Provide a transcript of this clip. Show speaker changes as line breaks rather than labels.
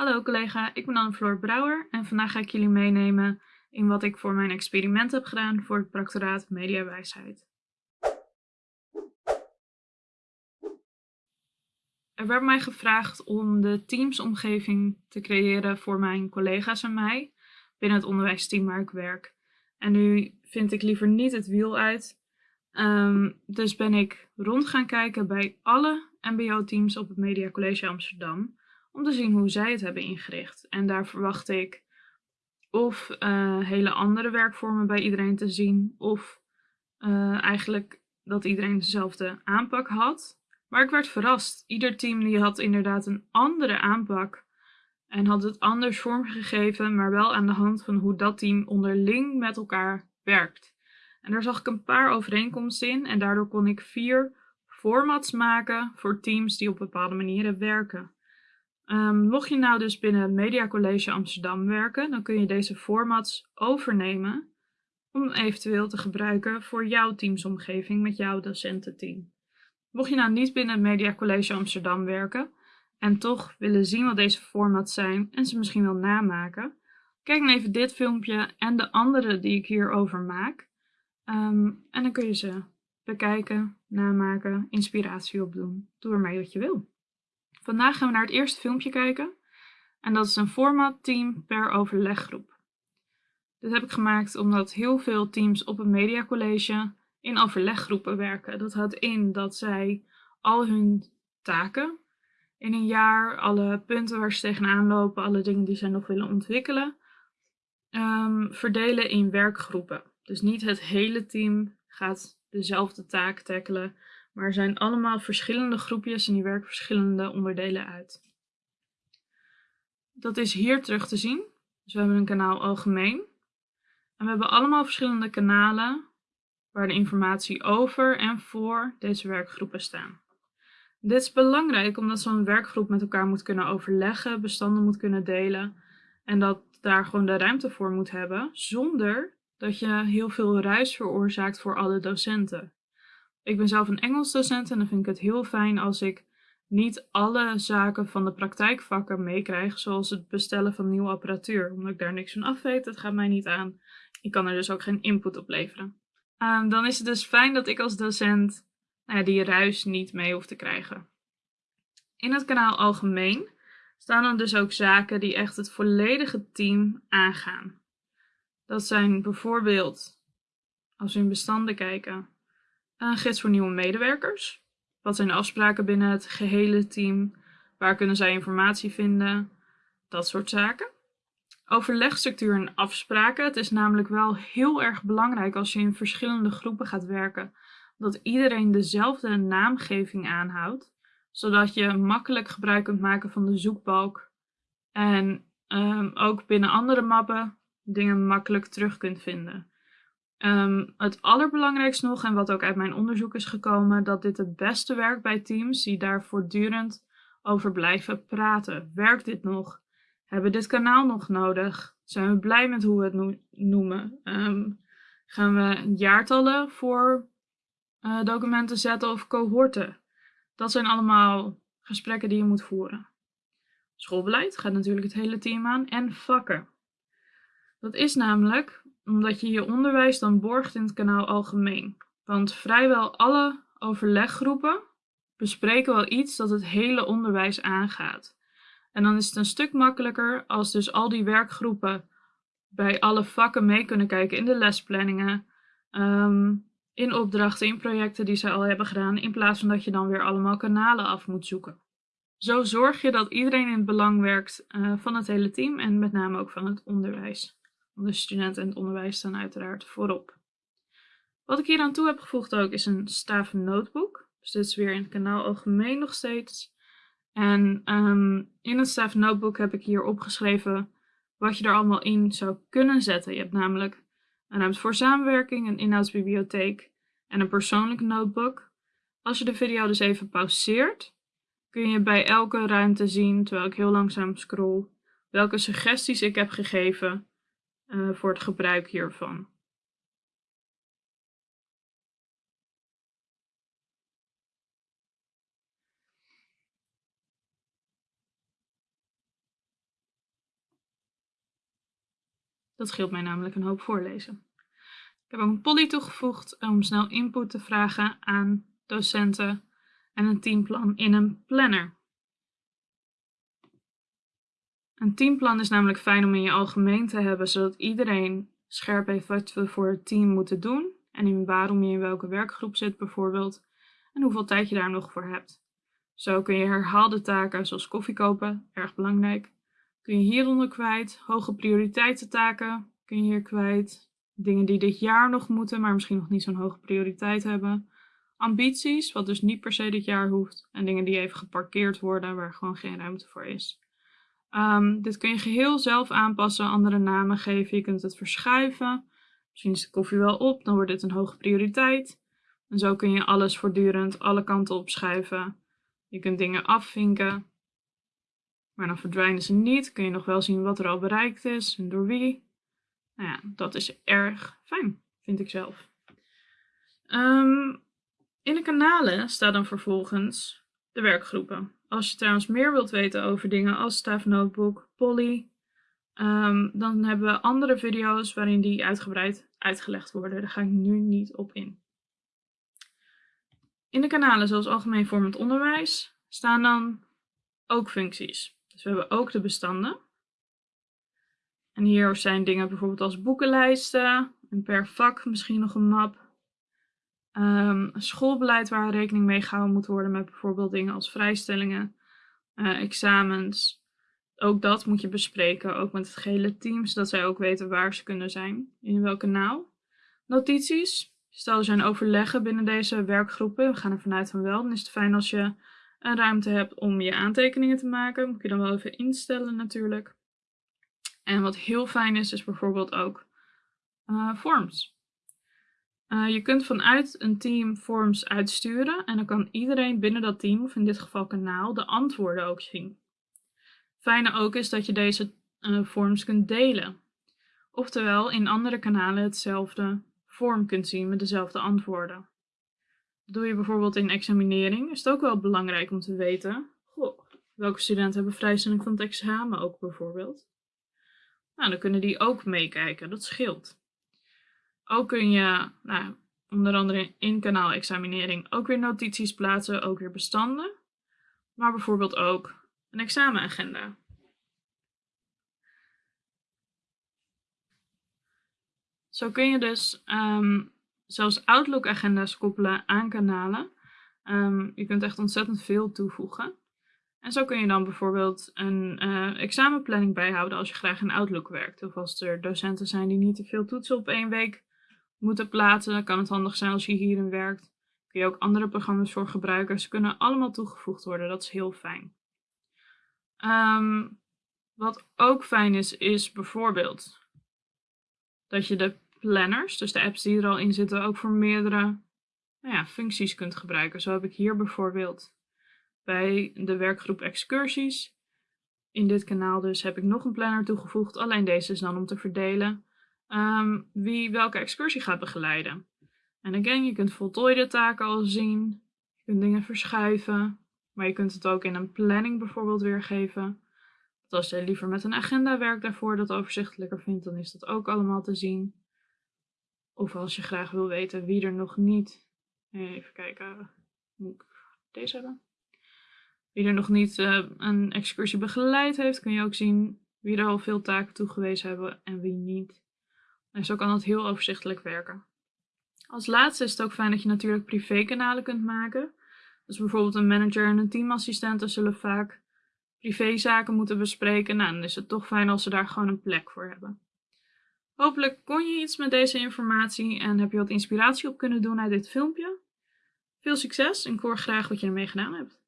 Hallo collega, ik ben Anne-Floor Brouwer en vandaag ga ik jullie meenemen in wat ik voor mijn experiment heb gedaan voor het proctoraat Mediawijsheid. Er werd mij gevraagd om de teamsomgeving te creëren voor mijn collega's en mij binnen het onderwijsteam waar ik werk. En nu vind ik liever niet het wiel uit, um, dus ben ik rond gaan kijken bij alle mbo-teams op het Media College Amsterdam om te zien hoe zij het hebben ingericht. En daar verwacht ik of uh, hele andere werkvormen bij iedereen te zien, of uh, eigenlijk dat iedereen dezelfde aanpak had. Maar ik werd verrast. Ieder team die had inderdaad een andere aanpak en had het anders vormgegeven, maar wel aan de hand van hoe dat team onderling met elkaar werkt. En daar zag ik een paar overeenkomsten in en daardoor kon ik vier formats maken voor teams die op bepaalde manieren werken. Um, mocht je nou dus binnen het Media College Amsterdam werken, dan kun je deze formats overnemen om eventueel te gebruiken voor jouw teamsomgeving met jouw docententeam. Mocht je nou niet binnen het Media College Amsterdam werken en toch willen zien wat deze formats zijn en ze misschien wel namaken, kijk dan even dit filmpje en de andere die ik hierover maak. Um, en dan kun je ze bekijken, namaken, inspiratie opdoen. Doe ermee wat je wil. Vandaag gaan we naar het eerste filmpje kijken. En dat is een format team per overleggroep. Dit heb ik gemaakt omdat heel veel teams op een mediacollege in overleggroepen werken. Dat houdt in dat zij al hun taken in een jaar, alle punten waar ze tegenaan lopen, alle dingen die zij nog willen ontwikkelen, um, verdelen in werkgroepen. Dus niet het hele team gaat dezelfde taak tackelen, maar er zijn allemaal verschillende groepjes en die werken verschillende onderdelen uit. Dat is hier terug te zien. Dus we hebben een kanaal algemeen. En we hebben allemaal verschillende kanalen waar de informatie over en voor deze werkgroepen staan. Dit is belangrijk omdat zo'n werkgroep met elkaar moet kunnen overleggen, bestanden moet kunnen delen en dat daar gewoon de ruimte voor moet hebben, zonder dat je heel veel ruis veroorzaakt voor alle docenten. Ik ben zelf een Engels docent en dan vind ik het heel fijn als ik niet alle zaken van de praktijkvakken meekrijg, zoals het bestellen van nieuwe apparatuur. Omdat ik daar niks van af weet, dat gaat mij niet aan. Ik kan er dus ook geen input op leveren. Um, dan is het dus fijn dat ik als docent nou die ruis niet mee hoef te krijgen. In het kanaal algemeen staan dan dus ook zaken die echt het volledige team aangaan. Dat zijn bijvoorbeeld, als we in bestanden kijken, een gids voor nieuwe medewerkers. Wat zijn de afspraken binnen het gehele team? Waar kunnen zij informatie vinden? Dat soort zaken. Overlegstructuur en afspraken. Het is namelijk wel heel erg belangrijk als je in verschillende groepen gaat werken, dat iedereen dezelfde naamgeving aanhoudt, zodat je makkelijk gebruik kunt maken van de zoekbalk en um, ook binnen andere mappen dingen makkelijk terug kunt vinden. Um, het allerbelangrijkste nog, en wat ook uit mijn onderzoek is gekomen, dat dit het beste werkt bij teams die daar voortdurend over blijven praten. Werkt dit nog? Hebben we dit kanaal nog nodig? Zijn we blij met hoe we het noemen? Um, gaan we jaartallen voor uh, documenten zetten of cohorten? Dat zijn allemaal gesprekken die je moet voeren. Schoolbeleid gaat natuurlijk het hele team aan en vakken. Dat is namelijk omdat je je onderwijs dan borgt in het kanaal algemeen. Want vrijwel alle overleggroepen bespreken wel iets dat het hele onderwijs aangaat. En dan is het een stuk makkelijker als dus al die werkgroepen bij alle vakken mee kunnen kijken in de lesplanningen, ehm, in opdrachten, in projecten die ze al hebben gedaan, in plaats van dat je dan weer allemaal kanalen af moet zoeken. Zo zorg je dat iedereen in het belang werkt uh, van het hele team en met name ook van het onderwijs. De studenten en het onderwijs staan uiteraard voorop. Wat ik hier aan toe heb gevoegd ook is een staven notebook. Dus dit is weer in het kanaal algemeen nog steeds. En um, in het staven notebook heb ik hier opgeschreven wat je er allemaal in zou kunnen zetten. Je hebt namelijk een ruimte voor samenwerking, een inhoudsbibliotheek en een persoonlijke notebook. Als je de video dus even pauzeert, kun je bij elke ruimte zien, terwijl ik heel langzaam scroll, welke suggesties ik heb gegeven eh, voor het gebruik hiervan. Dat scheelt mij namelijk een hoop voorlezen. Ik heb ook een poly toegevoegd om snel input te vragen aan docenten en een teamplan in een planner. Een teamplan is namelijk fijn om in je algemeen te hebben, zodat iedereen scherp heeft wat we voor het team moeten doen en in waarom je in welke werkgroep zit bijvoorbeeld en hoeveel tijd je daar nog voor hebt. Zo kun je herhaalde taken zoals koffie kopen, erg belangrijk, kun je hieronder kwijt, hoge prioriteitentaken kun je hier kwijt, dingen die dit jaar nog moeten, maar misschien nog niet zo'n hoge prioriteit hebben, ambities, wat dus niet per se dit jaar hoeft, en dingen die even geparkeerd worden waar gewoon geen ruimte voor is. Um, dit kun je geheel zelf aanpassen, andere namen geven, je kunt het verschuiven. Misschien is de koffie wel op, dan wordt dit een hoge prioriteit. En zo kun je alles voortdurend alle kanten opschuiven. Je kunt dingen afvinken, maar dan verdwijnen ze niet. Kun je nog wel zien wat er al bereikt is en door wie. Nou ja, dat is erg fijn, vind ik zelf. Um, in de kanalen staat dan vervolgens de werkgroepen. Als je trouwens meer wilt weten over dingen als Staff Notebook, Polly, um, dan hebben we andere video's waarin die uitgebreid uitgelegd worden. Daar ga ik nu niet op in. In de kanalen zoals Algemeen Vormend Onderwijs staan dan ook functies. Dus we hebben ook de bestanden. En hier zijn dingen bijvoorbeeld als boekenlijsten en per vak misschien nog een map. Um, schoolbeleid waar rekening mee gehouden moet worden met bijvoorbeeld dingen als vrijstellingen, uh, examens. Ook dat moet je bespreken, ook met het gehele team, zodat zij ook weten waar ze kunnen zijn, in welke naal. Notities. Stel er zijn overleggen binnen deze werkgroepen, we gaan er vanuit van wel, dan is het fijn als je een ruimte hebt om je aantekeningen te maken. Moet je dan wel even instellen natuurlijk. En wat heel fijn is, is bijvoorbeeld ook uh, forms. Uh, je kunt vanuit een team forms uitsturen en dan kan iedereen binnen dat team, of in dit geval kanaal, de antwoorden ook zien. Fijne ook is dat je deze uh, forms kunt delen. Oftewel in andere kanalen hetzelfde vorm kunt zien met dezelfde antwoorden. doe je bijvoorbeeld in examinering, is het ook wel belangrijk om te weten, welke studenten hebben vrijstelling van het examen ook bijvoorbeeld. Nou, dan kunnen die ook meekijken, dat scheelt. Ook kun je, nou, onder andere in kanaalexaminering, ook weer notities plaatsen, ook weer bestanden. Maar bijvoorbeeld ook een examenagenda. Zo kun je dus um, zelfs Outlook-agenda's koppelen aan kanalen. Um, je kunt echt ontzettend veel toevoegen. En zo kun je dan bijvoorbeeld een uh, examenplanning bijhouden als je graag in Outlook werkt. Of als er docenten zijn die niet te veel toetsen op één week moeten plaatsen. Dan kan het handig zijn als je hierin werkt. Kun je ook andere programma's voor gebruiken. Ze kunnen allemaal toegevoegd worden. Dat is heel fijn. Um, wat ook fijn is, is bijvoorbeeld dat je de planners, dus de apps die er al in zitten, ook voor meerdere nou ja, functies kunt gebruiken. Zo heb ik hier bijvoorbeeld bij de werkgroep excursies. In dit kanaal dus heb ik nog een planner toegevoegd. Alleen deze is dan om te verdelen um, wie welke excursie gaat begeleiden. En again, je kunt voltooide taken al zien. Je kunt dingen verschuiven. Maar je kunt het ook in een planning bijvoorbeeld weergeven. Als je liever met een agenda werkt daarvoor dat overzichtelijker vindt, dan is dat ook allemaal te zien. Of als je graag wil weten wie er nog niet. Even kijken. Moet ik deze hebben? Wie er nog niet uh, een excursie begeleid heeft, kun je ook zien wie er al veel taken toegewezen hebben en wie niet. En zo kan dat heel overzichtelijk werken. Als laatste is het ook fijn dat je natuurlijk privékanalen kunt maken. Dus bijvoorbeeld een manager en een teamassistent zullen vaak privézaken moeten bespreken. Nou, dan is het toch fijn als ze daar gewoon een plek voor hebben. Hopelijk kon je iets met deze informatie en heb je wat inspiratie op kunnen doen uit dit filmpje. Veel succes en ik hoor graag wat je ermee gedaan hebt.